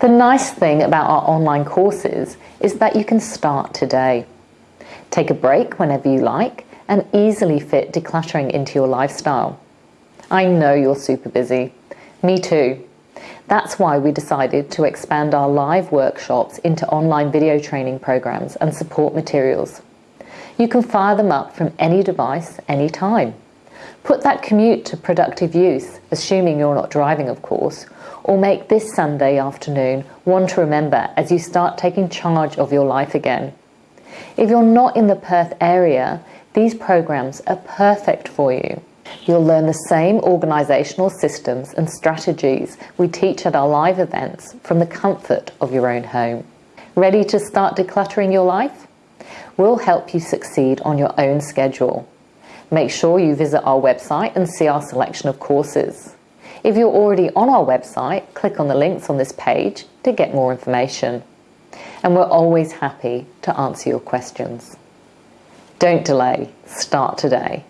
The nice thing about our online courses is that you can start today. Take a break whenever you like and easily fit decluttering into your lifestyle. I know you're super busy. Me too. That's why we decided to expand our live workshops into online video training programs and support materials. You can fire them up from any device, anytime. Put that commute to productive use, assuming you're not driving, of course, or make this Sunday afternoon one to remember as you start taking charge of your life again. If you're not in the Perth area, these programs are perfect for you. You'll learn the same organisational systems and strategies we teach at our live events from the comfort of your own home. Ready to start decluttering your life? We'll help you succeed on your own schedule. Make sure you visit our website and see our selection of courses. If you're already on our website, click on the links on this page to get more information. And we're always happy to answer your questions. Don't delay, start today.